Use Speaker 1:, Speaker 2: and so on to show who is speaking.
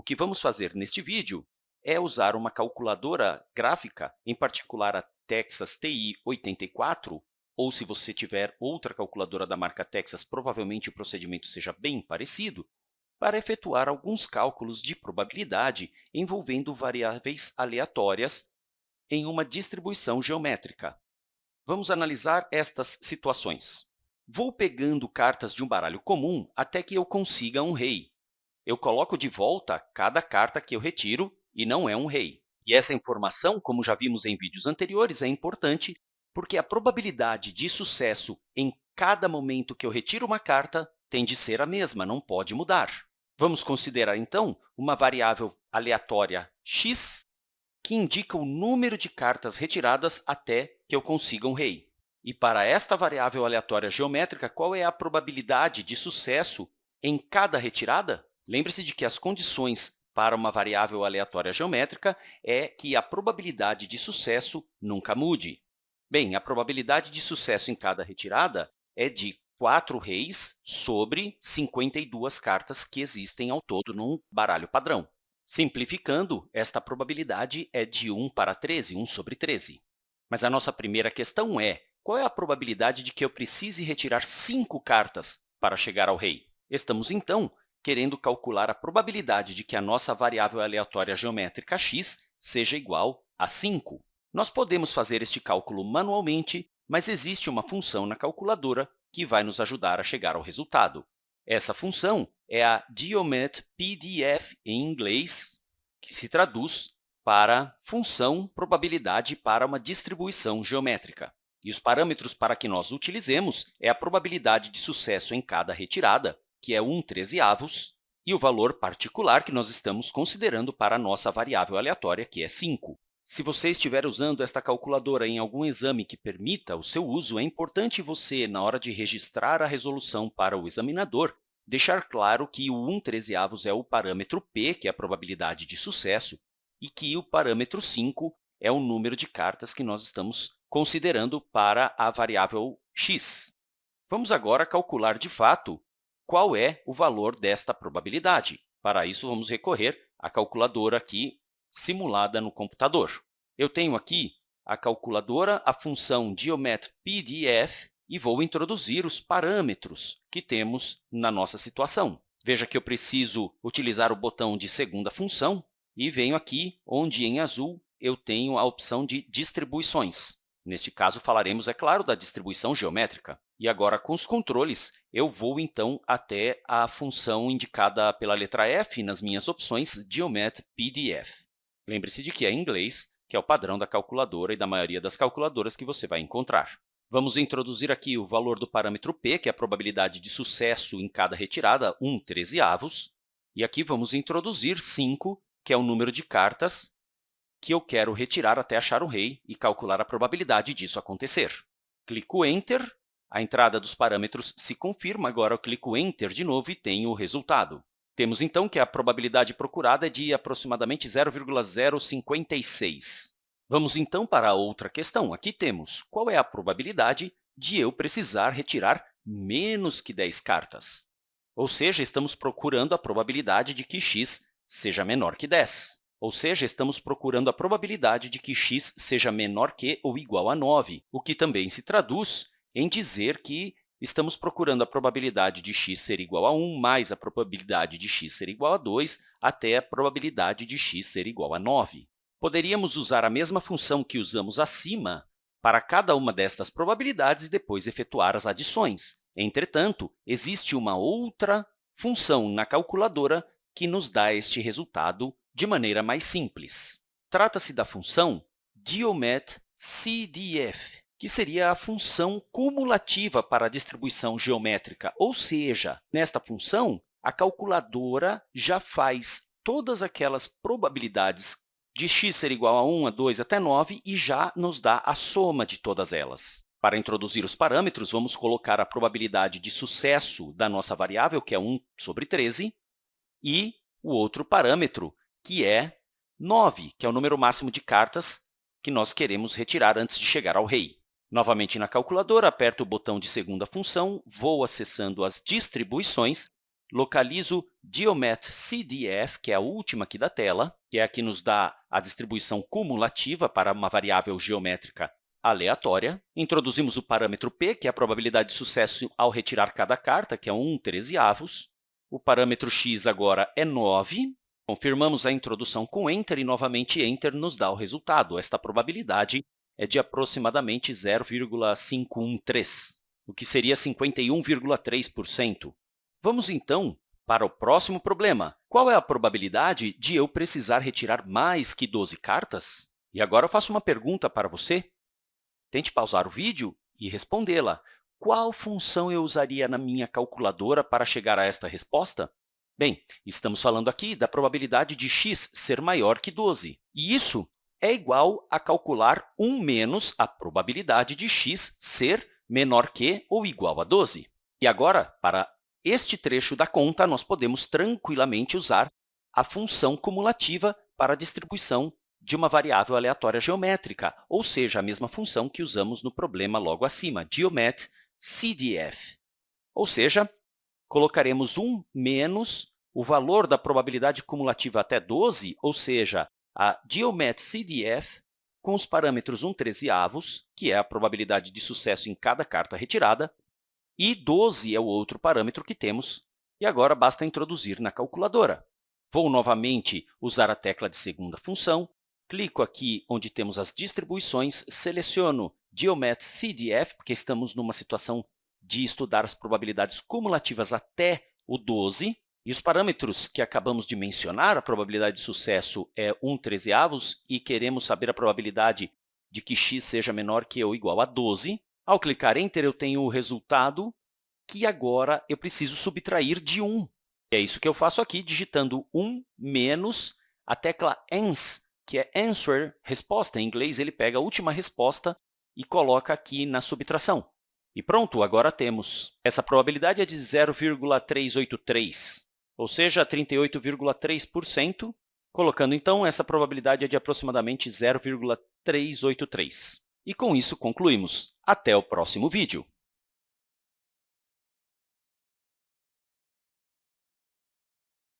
Speaker 1: o que vamos fazer neste vídeo é usar uma calculadora gráfica, em particular a Texas TI 84, ou se você tiver outra calculadora da marca Texas, provavelmente o procedimento seja bem parecido, para efetuar alguns cálculos de probabilidade envolvendo variáveis aleatórias em uma distribuição geométrica. Vamos analisar estas situações. Vou pegando cartas de um baralho comum até que eu consiga um rei. Eu coloco de volta cada carta que eu retiro e não é um rei. E essa informação, como já vimos em vídeos anteriores, é importante porque a probabilidade de sucesso em cada momento que eu retiro uma carta tem de ser a mesma, não pode mudar. Vamos considerar, então, uma variável aleatória x, que indica o número de cartas retiradas até que eu consiga um rei. E para esta variável aleatória geométrica, qual é a probabilidade de sucesso em cada retirada? Lembre-se de que as condições para uma variável aleatória geométrica é que a probabilidade de sucesso nunca mude. Bem, a probabilidade de sucesso em cada retirada é de 4 reis sobre 52 cartas que existem ao todo num baralho padrão. Simplificando, esta probabilidade é de 1 para 13, 1 sobre 13. Mas a nossa primeira questão é, qual é a probabilidade de que eu precise retirar 5 cartas para chegar ao rei? Estamos, então, querendo calcular a probabilidade de que a nossa variável aleatória geométrica x seja igual a 5. Nós podemos fazer este cálculo manualmente, mas existe uma função na calculadora que vai nos ajudar a chegar ao resultado. Essa função é a geomet_pdf em inglês, que se traduz para função probabilidade para uma distribuição geométrica. E os parâmetros para que nós utilizemos é a probabilidade de sucesso em cada retirada, que é 1 trezeavos, e o valor particular que nós estamos considerando para a nossa variável aleatória, que é 5. Se você estiver usando esta calculadora em algum exame que permita o seu uso, é importante você, na hora de registrar a resolução para o examinador, deixar claro que o 1 trezeavos é o parâmetro p, que é a probabilidade de sucesso, e que o parâmetro 5 é o número de cartas que nós estamos considerando para a variável x. Vamos agora calcular, de fato, qual é o valor desta probabilidade. Para isso, vamos recorrer à calculadora aqui simulada no computador. Eu tenho aqui a calculadora, a função geomet_pdf, e vou introduzir os parâmetros que temos na nossa situação. Veja que eu preciso utilizar o botão de segunda função e venho aqui onde, em azul, eu tenho a opção de distribuições. Neste caso, falaremos, é claro, da distribuição geométrica. E agora, com os controles, eu vou, então, até a função indicada pela letra F nas minhas opções geomet_pdf. Lembre-se de que é em inglês, que é o padrão da calculadora e da maioria das calculadoras que você vai encontrar. Vamos introduzir aqui o valor do parâmetro p, que é a probabilidade de sucesso em cada retirada, 1 trezeavos. E aqui vamos introduzir 5, que é o número de cartas que eu quero retirar até achar um rei e calcular a probabilidade disso acontecer. Clico Enter a entrada dos parâmetros se confirma, agora eu clico Enter de novo e tenho o resultado. Temos, então, que a probabilidade procurada é de aproximadamente 0,056. Vamos, então, para a outra questão. Aqui temos qual é a probabilidade de eu precisar retirar menos que 10 cartas. Ou seja, estamos procurando a probabilidade de que x seja menor que 10. Ou seja, estamos procurando a probabilidade de que x seja menor que ou igual a 9, o que também se traduz em dizer que estamos procurando a probabilidade de x ser igual a 1 mais a probabilidade de x ser igual a 2 até a probabilidade de x ser igual a 9. Poderíamos usar a mesma função que usamos acima para cada uma destas probabilidades e depois efetuar as adições. Entretanto, existe uma outra função na calculadora que nos dá este resultado de maneira mais simples. Trata-se da função geomet_cdf que seria a função cumulativa para a distribuição geométrica, ou seja, nesta função, a calculadora já faz todas aquelas probabilidades de x ser igual a 1, a 2, até 9 e já nos dá a soma de todas elas. Para introduzir os parâmetros, vamos colocar a probabilidade de sucesso da nossa variável, que é 1 sobre 13, e o outro parâmetro, que é 9, que é o número máximo de cartas que nós queremos retirar antes de chegar ao rei. Novamente na calculadora, aperto o botão de segunda função, vou acessando as distribuições localizo Geomet CDF, que é a última aqui da tela, que é a que nos dá a distribuição cumulativa para uma variável geométrica aleatória. Introduzimos o parâmetro p, que é a probabilidade de sucesso ao retirar cada carta, que é 1 trezeavos. O parâmetro x agora é 9. Confirmamos a introdução com Enter e, novamente, Enter nos dá o resultado. Esta probabilidade é de aproximadamente 0,513, o que seria 51,3%. Vamos, então, para o próximo problema. Qual é a probabilidade de eu precisar retirar mais que 12 cartas? E agora eu faço uma pergunta para você. Tente pausar o vídeo e respondê-la. Qual função eu usaria na minha calculadora para chegar a esta resposta? Bem, estamos falando aqui da probabilidade de x ser maior que 12. E isso é igual a calcular 1 menos a probabilidade de x ser menor que ou igual a 12. E agora, para este trecho da conta, nós podemos tranquilamente usar a função cumulativa para a distribuição de uma variável aleatória geométrica, ou seja, a mesma função que usamos no problema logo acima, geomet CDF. Ou seja, colocaremos 1 menos o valor da probabilidade cumulativa até 12, ou seja, a geomet CDF, com os parâmetros 1 trezeavos, que é a probabilidade de sucesso em cada carta retirada, e 12 é o outro parâmetro que temos, e agora basta introduzir na calculadora. Vou novamente usar a tecla de segunda função, clico aqui onde temos as distribuições, seleciono Geomet CDF, porque estamos numa situação de estudar as probabilidades cumulativas até o 12, e os parâmetros que acabamos de mencionar, a probabilidade de sucesso é 1 trezeavos, e queremos saber a probabilidade de que x seja menor que ou igual a 12. Ao clicar Enter, eu tenho o resultado que agora eu preciso subtrair de 1. É isso que eu faço aqui, digitando 1 menos a tecla ANS, que é answer, resposta. Em inglês, ele pega a última resposta e coloca aqui na subtração. E pronto, agora temos. Essa probabilidade é de 0,383, ou seja, 38,3%. Colocando, então, essa probabilidade é de aproximadamente 0,383. E, com isso, concluímos. Até o próximo vídeo!